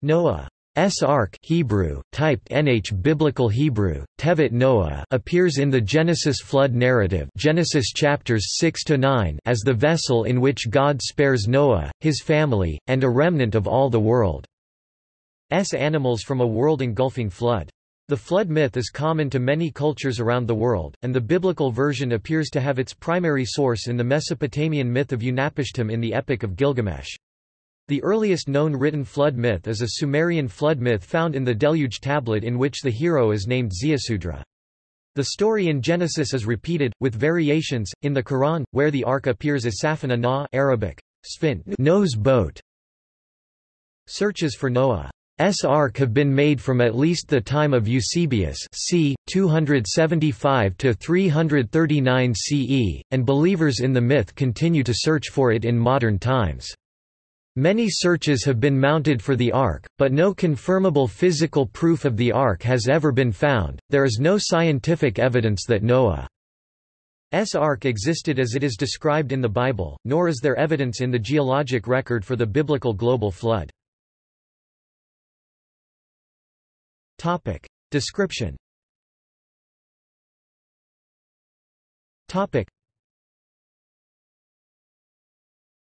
Noah's Ark Hebrew, typed NH Biblical Hebrew, Tevet Noah appears in the Genesis flood narrative Genesis chapters 6 to 9 as the vessel in which God spares Noah, his family, and a remnant of all the world's animals from a world-engulfing flood. The flood myth is common to many cultures around the world, and the biblical version appears to have its primary source in the Mesopotamian myth of Utnapishtim in the Epic of Gilgamesh. The earliest known written flood myth is a Sumerian flood myth found in the Deluge tablet in which the hero is named Ziusudra. The story in Genesis is repeated, with variations, in the Quran, where the ark appears as Safina Na Arabic, Sfin nose boat. Searches for Noah's ark have been made from at least the time of Eusebius c. 275–339 CE, and believers in the myth continue to search for it in modern times. Many searches have been mounted for the Ark, but no confirmable physical proof of the Ark has ever been found. There is no scientific evidence that Noah's Ark existed as it is described in the Bible, nor is there evidence in the geologic record for the biblical global flood. Topic. Description Topic.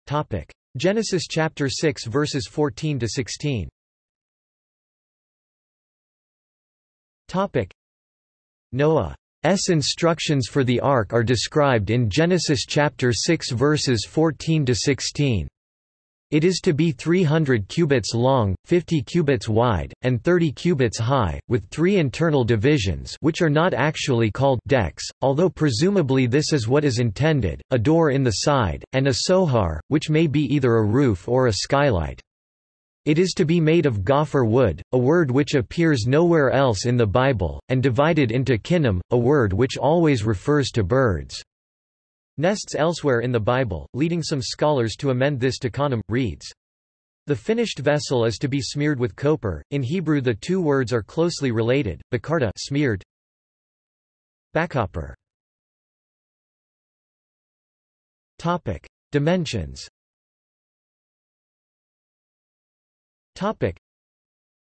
Topic. Genesis chapter 6 verses 14 to 16. Topic. Noah's instructions for the ark are described in Genesis chapter 6 verses 14 to 16. It is to be 300 cubits long, 50 cubits wide, and 30 cubits high, with three internal divisions which are not actually called decks, although presumably this is what is intended, a door in the side, and a sohar, which may be either a roof or a skylight. It is to be made of gopher wood, a word which appears nowhere else in the Bible, and divided into kinnim, a word which always refers to birds. Nests elsewhere in the Bible, leading some scholars to amend this to Kanem, reeds. The finished vessel is to be smeared with copper. In Hebrew the two words are closely related, bakarta smeared, backcopper. Topic: Dimensions. Topic: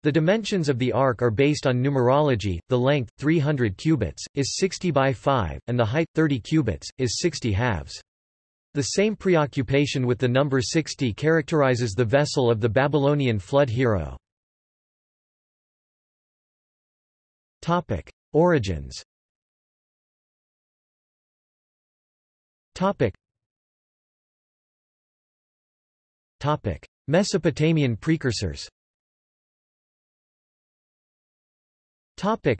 the dimensions of the ark are based on numerology, the length, 300 cubits, is 60 by 5, and the height, 30 cubits, is 60 halves. The same preoccupation with the number 60 characterizes the vessel of the Babylonian flood hero. Topic. Origins Topic. Topic. Mesopotamian precursors Topic.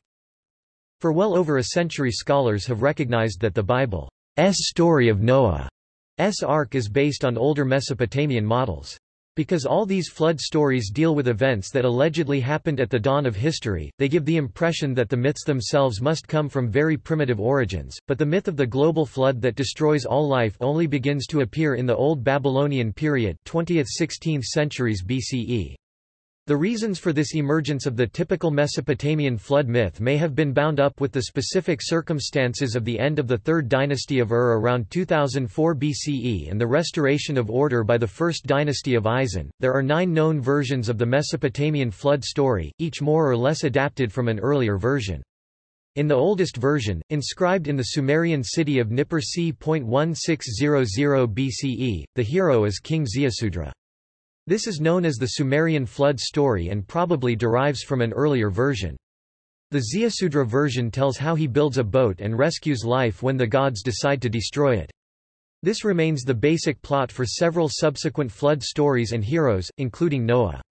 For well over a century scholars have recognized that the Bible's story of Noah's Ark is based on older Mesopotamian models. Because all these flood stories deal with events that allegedly happened at the dawn of history, they give the impression that the myths themselves must come from very primitive origins, but the myth of the global flood that destroys all life only begins to appear in the Old Babylonian period 20th–16th centuries BCE. The reasons for this emergence of the typical Mesopotamian flood myth may have been bound up with the specific circumstances of the end of the Third Dynasty of Ur around 2004 BCE and the restoration of order by the First Dynasty of Isin. There are nine known versions of the Mesopotamian flood story, each more or less adapted from an earlier version. In the oldest version, inscribed in the Sumerian city of Nippur c. 1600 BCE, the hero is King Ziusudra. This is known as the Sumerian flood story and probably derives from an earlier version. The Ziusudra version tells how he builds a boat and rescues life when the gods decide to destroy it. This remains the basic plot for several subsequent flood stories and heroes, including Noah.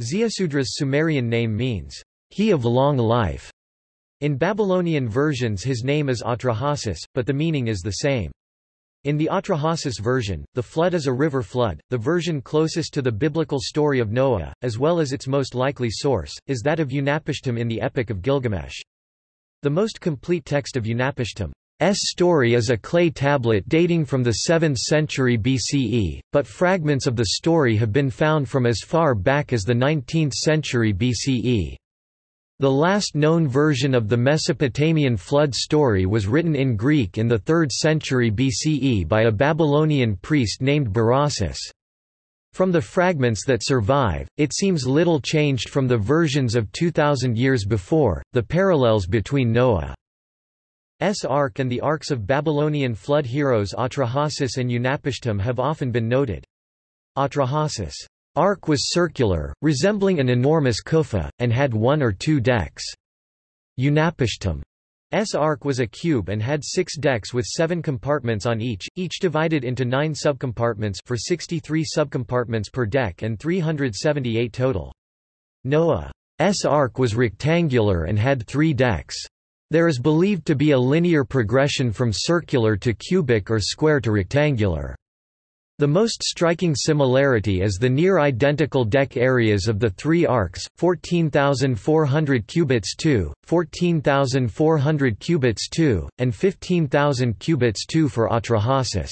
Ziusudra's Sumerian name means, he of long life. In Babylonian versions his name is Atrahasis, but the meaning is the same. In the Atrahasis version, the flood is a river flood. The version closest to the biblical story of Noah, as well as its most likely source, is that of Utnapishtim in the Epic of Gilgamesh. The most complete text of Utnapishtim's story is a clay tablet dating from the 7th century BCE, but fragments of the story have been found from as far back as the 19th century BCE. The last known version of the Mesopotamian flood story was written in Greek in the 3rd century BCE by a Babylonian priest named Berossus. From the fragments that survive, it seems little changed from the versions of 2,000 years before. The parallels between Noah's ark and the arks of Babylonian flood heroes Atrahasis and Utnapishtim have often been noted. Atrahasis' ark was circular, resembling an enormous kufa, and had one or two decks. Utnapishtim S ark was a cube and had six decks with seven compartments on each, each divided into nine subcompartments for 63 subcompartments per deck and 378 total. Noah's ark was rectangular and had three decks. There is believed to be a linear progression from circular to cubic or square to rectangular. The most striking similarity is the near-identical deck areas of the three arks, 14,400 cubits 2, 14,400 cubits 2, and 15,000 cubits 2 for Atrahasis.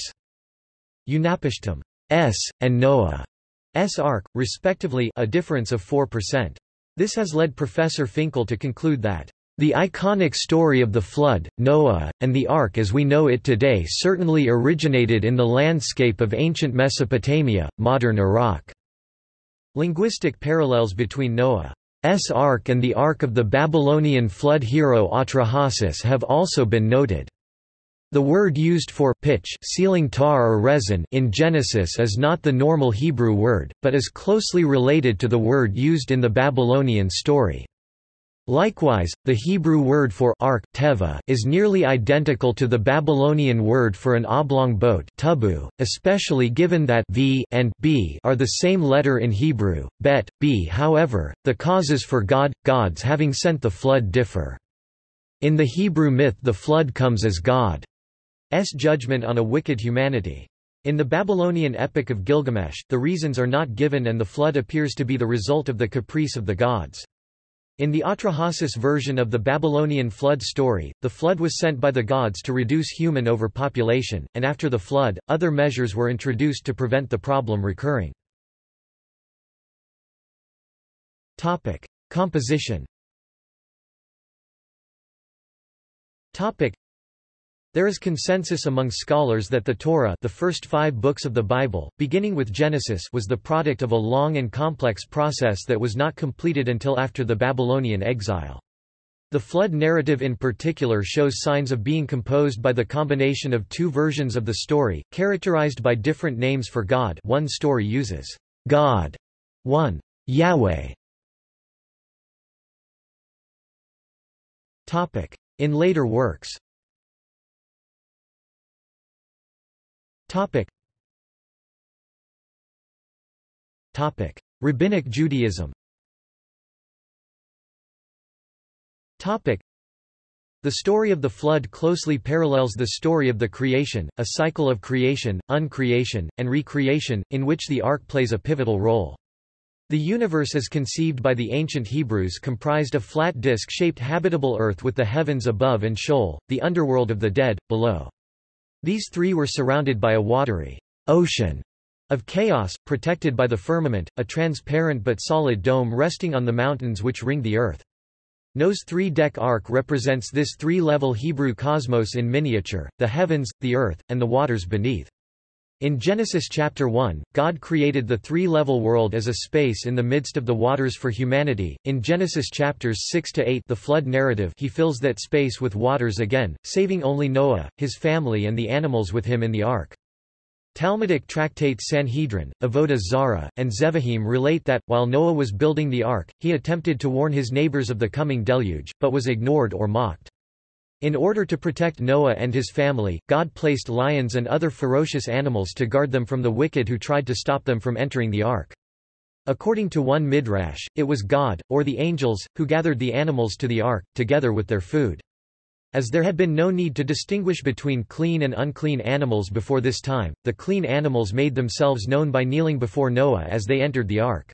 Utnapishtim S, and Noah S ark, respectively a difference of 4%. This has led Professor Finkel to conclude that the iconic story of the Flood, Noah, and the Ark as we know it today certainly originated in the landscape of ancient Mesopotamia, modern Iraq. Linguistic parallels between Noah's Ark and the Ark of the Babylonian flood hero Atrahasis have also been noted. The word used for pitch sealing tar or resin in Genesis is not the normal Hebrew word, but is closely related to the word used in the Babylonian story. Likewise, the Hebrew word for ark teva is nearly identical to the Babylonian word for an oblong boat tubu, especially given that v and b are the same letter in Hebrew, bet, b however, the causes for God, gods having sent the flood differ. In the Hebrew myth the flood comes as God's judgment on a wicked humanity. In the Babylonian Epic of Gilgamesh, the reasons are not given and the flood appears to be the result of the caprice of the gods. In the Atrahasis version of the Babylonian flood story, the flood was sent by the gods to reduce human overpopulation, and after the flood, other measures were introduced to prevent the problem recurring. Topic. Composition Topic. There is consensus among scholars that the Torah the first five books of the Bible, beginning with Genesis was the product of a long and complex process that was not completed until after the Babylonian exile. The flood narrative in particular shows signs of being composed by the combination of two versions of the story, characterized by different names for God one story uses God, one Yahweh. In later works Topic. Topic. Rabbinic Judaism Topic. The story of the flood closely parallels the story of the creation, a cycle of creation, uncreation, and recreation, in which the ark plays a pivotal role. The universe as conceived by the ancient Hebrews comprised a flat disk-shaped habitable earth with the heavens above and Sheol, the underworld of the dead, below. These three were surrounded by a watery ocean of chaos, protected by the firmament, a transparent but solid dome resting on the mountains which ring the earth. Noah's three-deck ark represents this three-level Hebrew cosmos in miniature, the heavens, the earth, and the waters beneath. In Genesis chapter 1, God created the three-level world as a space in the midst of the waters for humanity. In Genesis chapters 6 to 8, the flood narrative, he fills that space with waters again, saving only Noah, his family and the animals with him in the ark. Talmudic tractates Sanhedrin, Avodah Zarah, and Zevahim relate that, while Noah was building the ark, he attempted to warn his neighbors of the coming deluge, but was ignored or mocked. In order to protect Noah and his family, God placed lions and other ferocious animals to guard them from the wicked who tried to stop them from entering the ark. According to one midrash, it was God, or the angels, who gathered the animals to the ark, together with their food. As there had been no need to distinguish between clean and unclean animals before this time, the clean animals made themselves known by kneeling before Noah as they entered the ark.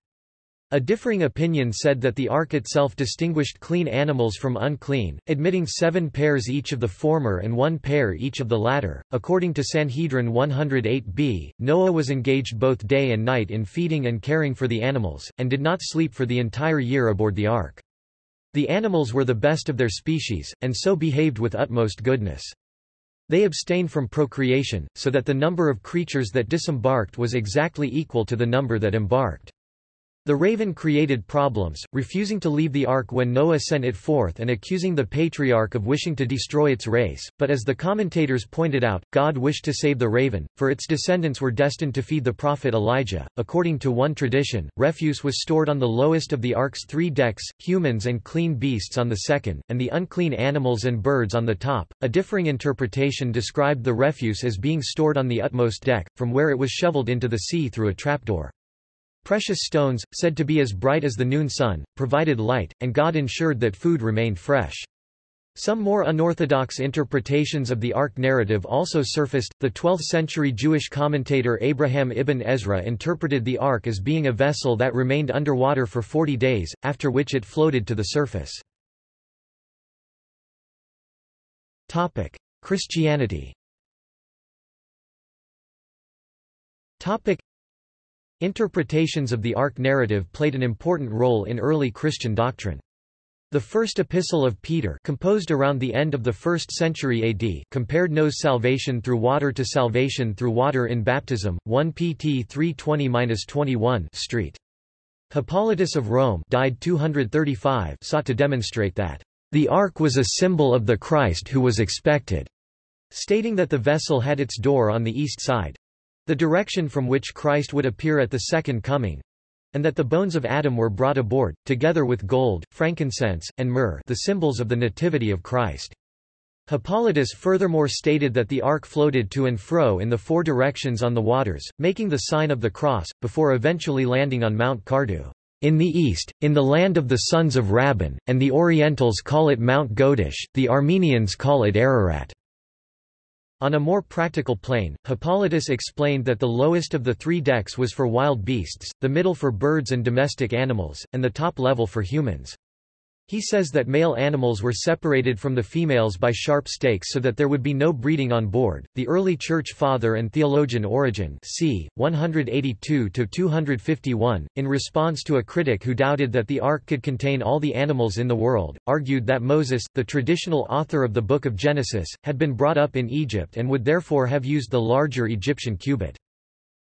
A differing opinion said that the ark itself distinguished clean animals from unclean, admitting seven pairs each of the former and one pair each of the latter. According to Sanhedrin 108b, Noah was engaged both day and night in feeding and caring for the animals, and did not sleep for the entire year aboard the ark. The animals were the best of their species, and so behaved with utmost goodness. They abstained from procreation, so that the number of creatures that disembarked was exactly equal to the number that embarked. The raven created problems, refusing to leave the ark when Noah sent it forth and accusing the patriarch of wishing to destroy its race, but as the commentators pointed out, God wished to save the raven, for its descendants were destined to feed the prophet Elijah. According to one tradition, refuse was stored on the lowest of the ark's three decks, humans and clean beasts on the second, and the unclean animals and birds on the top. A differing interpretation described the refuse as being stored on the utmost deck, from where it was shoveled into the sea through a trapdoor. Precious stones, said to be as bright as the noon sun, provided light, and God ensured that food remained fresh. Some more unorthodox interpretations of the Ark narrative also surfaced. The 12th century Jewish commentator Abraham ibn Ezra interpreted the Ark as being a vessel that remained underwater for 40 days, after which it floated to the surface. Topic: Christianity Interpretations of the Ark narrative played an important role in early Christian doctrine. The first epistle of Peter composed around the end of the 1st century AD compared Noah's salvation through water to salvation through water in baptism, 1 pt 320-21 Street. Hippolytus of Rome died 235 sought to demonstrate that the ark was a symbol of the Christ who was expected, stating that the vessel had its door on the east side, the direction from which Christ would appear at the second coming, and that the bones of Adam were brought aboard, together with gold, frankincense, and myrrh the symbols of the nativity of Christ. Hippolytus furthermore stated that the ark floated to and fro in the four directions on the waters, making the sign of the cross, before eventually landing on Mount Kardu. In the east, in the land of the sons of Rabban, and the Orientals call it Mount Godish, the Armenians call it Ararat. On a more practical plane, Hippolytus explained that the lowest of the three decks was for wild beasts, the middle for birds and domestic animals, and the top level for humans. He says that male animals were separated from the females by sharp stakes so that there would be no breeding on board. The early church father and theologian Origen, c. 182 to 251, in response to a critic who doubted that the ark could contain all the animals in the world, argued that Moses, the traditional author of the Book of Genesis, had been brought up in Egypt and would therefore have used the larger Egyptian cubit.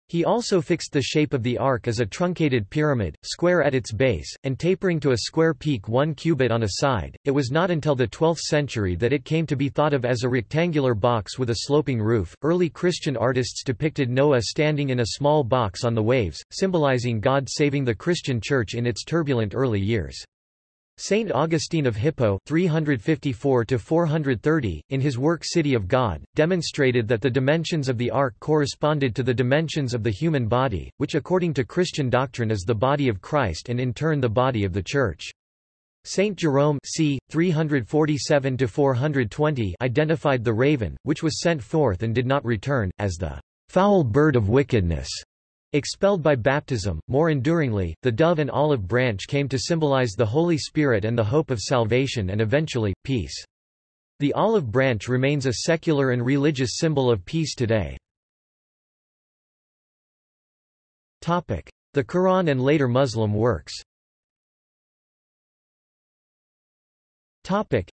He also fixed the shape of the ark as a truncated pyramid, square at its base, and tapering to a square peak one cubit on a side. It was not until the 12th century that it came to be thought of as a rectangular box with a sloping roof. Early Christian artists depicted Noah standing in a small box on the waves, symbolizing God saving the Christian church in its turbulent early years. Saint Augustine of Hippo 354 in his work City of God, demonstrated that the dimensions of the ark corresponded to the dimensions of the human body, which according to Christian doctrine is the body of Christ and in turn the body of the Church. Saint Jerome c. 347-420 identified the raven, which was sent forth and did not return, as the foul bird of wickedness. Expelled by baptism, more enduringly, the dove and olive branch came to symbolize the Holy Spirit and the hope of salvation and eventually, peace. The olive branch remains a secular and religious symbol of peace today. Topic. The Quran and later Muslim works Topic.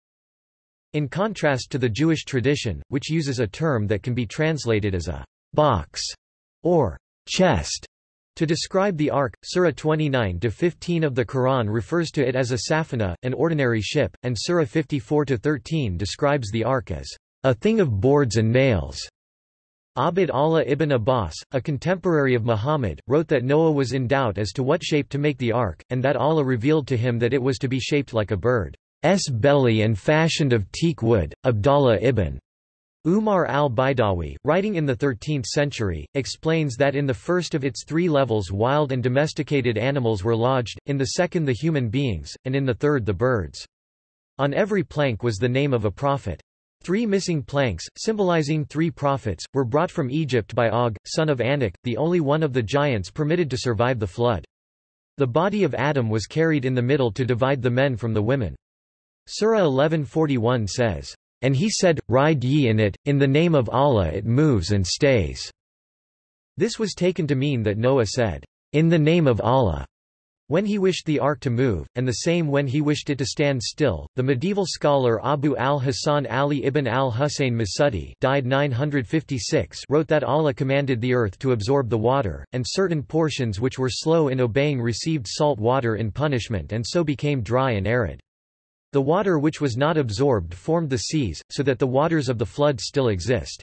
In contrast to the Jewish tradition, which uses a term that can be translated as a box or chest. To describe the Ark, Surah 29-15 of the Quran refers to it as a safina, an ordinary ship, and Surah 54-13 describes the Ark as a thing of boards and nails. Abd Allah ibn Abbas, a contemporary of Muhammad, wrote that Noah was in doubt as to what shape to make the ark, and that Allah revealed to him that it was to be shaped like a bird's belly and fashioned of teak wood. Abdallah ibn Umar al-Baydawi, writing in the 13th century, explains that in the first of its three levels wild and domesticated animals were lodged, in the second the human beings, and in the third the birds. On every plank was the name of a prophet. Three missing planks, symbolizing three prophets, were brought from Egypt by Og, son of Anak, the only one of the giants permitted to survive the flood. The body of Adam was carried in the middle to divide the men from the women. Surah 1141 says, and he said, Ride ye in it, in the name of Allah it moves and stays. This was taken to mean that Noah said, In the name of Allah. when he wished the ark to move, and the same when he wished it to stand still. The medieval scholar Abu al-Hasan Ali ibn al-Husayn Masudi died 956 wrote that Allah commanded the earth to absorb the water, and certain portions which were slow in obeying received salt water in punishment and so became dry and arid. The water which was not absorbed formed the seas, so that the waters of the flood still exist.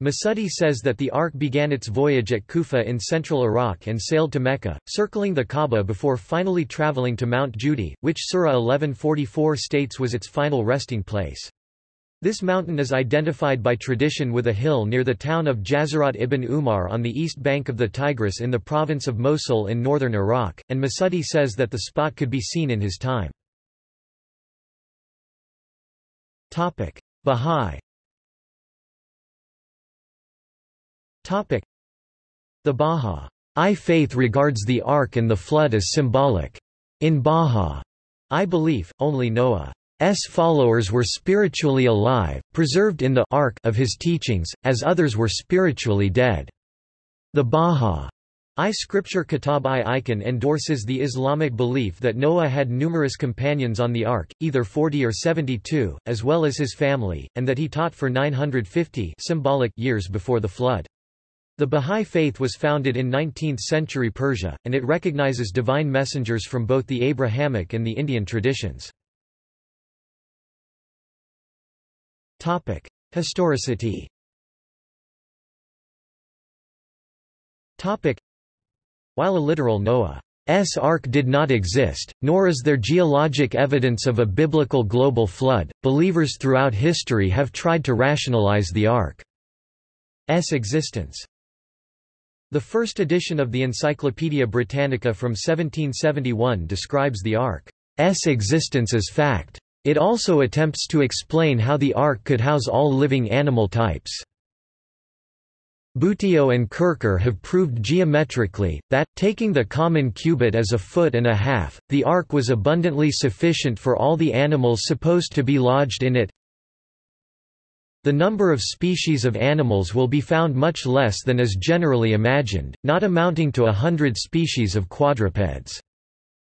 Masudi says that the ark began its voyage at Kufa in central Iraq and sailed to Mecca, circling the Kaaba before finally traveling to Mount Judi, which Surah 1144 states was its final resting place. This mountain is identified by tradition with a hill near the town of Jazirat ibn Umar on the east bank of the Tigris in the province of Mosul in northern Iraq, and Masudi says that the spot could be seen in his time. Bahá'í Topic: The Bahá'í faith regards the Ark and the Flood as symbolic. In Bahá'í belief, only Noah's followers were spiritually alive, preserved in the Ark of his teachings, as others were spiritually dead. The Bahá'í scripture Kitab-i-Iqan endorses the Islamic belief that Noah had numerous companions on the Ark, either 40 or 72, as well as his family, and that he taught for 950 symbolic years before the flood. The Bahá'í Faith was founded in 19th-century Persia, and it recognizes divine messengers from both the Abrahamic and the Indian traditions. Topic. Historicity While a literal Noah's Ark did not exist, nor is there geologic evidence of a biblical global flood, believers throughout history have tried to rationalize the Ark's existence. The first edition of the Encyclopaedia Britannica from 1771 describes the Ark's existence as fact. It also attempts to explain how the Ark could house all living animal types. Buteo and Kircher have proved geometrically, that, taking the common cubit as a foot and a half, the ark was abundantly sufficient for all the animals supposed to be lodged in it, the number of species of animals will be found much less than is generally imagined, not amounting to a hundred species of quadrupeds.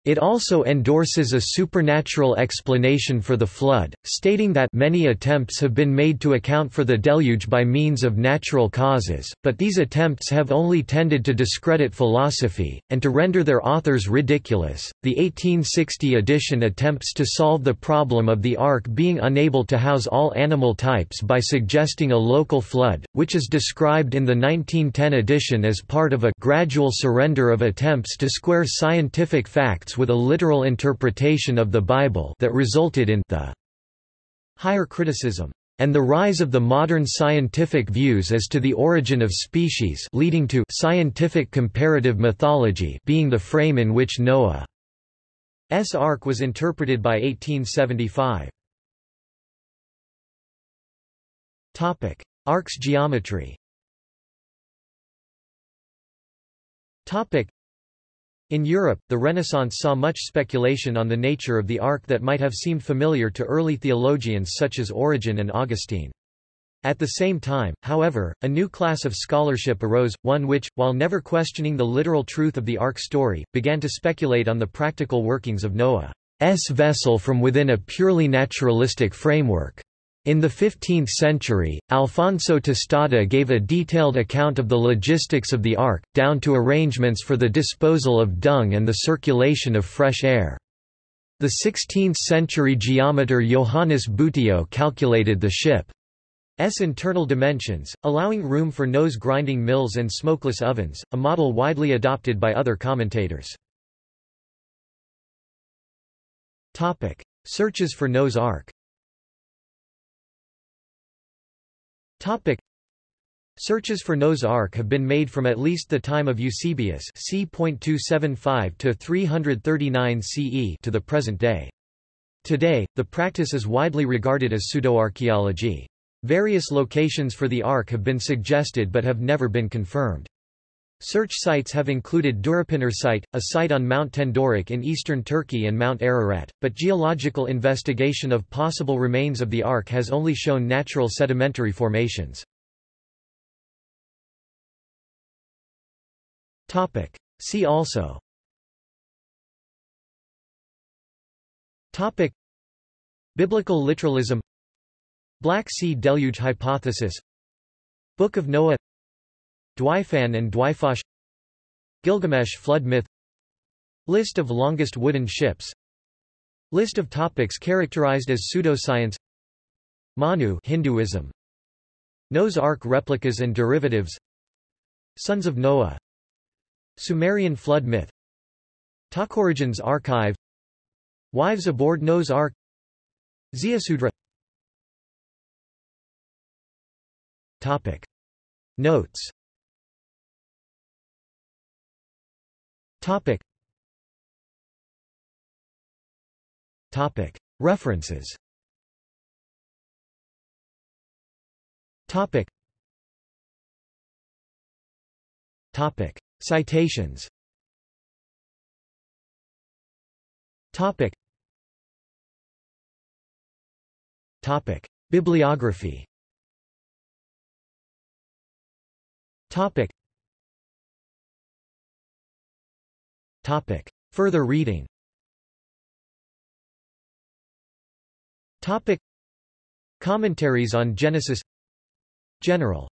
It also endorses a supernatural explanation for the flood, stating that many attempts have been made to account for the deluge by means of natural causes, but these attempts have only tended to discredit philosophy, and to render their authors ridiculous. The 1860 edition attempts to solve the problem of the Ark being unable to house all animal types by suggesting a local flood, which is described in the 1910 edition as part of a gradual surrender of attempts to square scientific facts with a literal interpretation of the Bible that resulted in the higher criticism and the rise of the modern scientific views as to the origin of species leading to scientific comparative mythology being the frame in which Noah's Ark was interpreted by 1875. Topic: Ark's geometry. Topic: in Europe, the Renaissance saw much speculation on the nature of the ark that might have seemed familiar to early theologians such as Origen and Augustine. At the same time, however, a new class of scholarship arose, one which, while never questioning the literal truth of the ark story, began to speculate on the practical workings of Noah's vessel from within a purely naturalistic framework. In the 15th century, Alfonso Tostada gave a detailed account of the logistics of the Ark, down to arrangements for the disposal of dung and the circulation of fresh air. The 16th-century geometer Johannes Buteo calculated the ship's internal dimensions, allowing room for Noah's grinding mills and smokeless ovens, a model widely adopted by other commentators. Searches for Noah's Ark Topic. Searches for Noah's Ark have been made from at least the time of Eusebius c. 275 to 339 CE to the present day. Today, the practice is widely regarded as pseudoarchaeology. Various locations for the Ark have been suggested but have never been confirmed. Search sites have included Durupınar site, a site on Mount Tendürek in eastern Turkey and Mount Ararat, but geological investigation of possible remains of the Ark has only shown natural sedimentary formations. See also. Topic. Biblical literalism. Black Sea Deluge Hypothesis. Book of Noah Dwyfan and Dwyfach Gilgamesh flood myth List of longest wooden ships List of topics characterized as pseudoscience Manu Hinduism Noah's Ark replicas and derivatives Sons of Noah Sumerian flood myth Talkorigins archive Wives aboard Noah's Ark Ziusudra Topic. Notes Topic. Topic. References. Topic. Topic. Citations. Topic. Topic. Bibliography. Topic Topic. Further reading. Topic. Commentaries on Genesis. General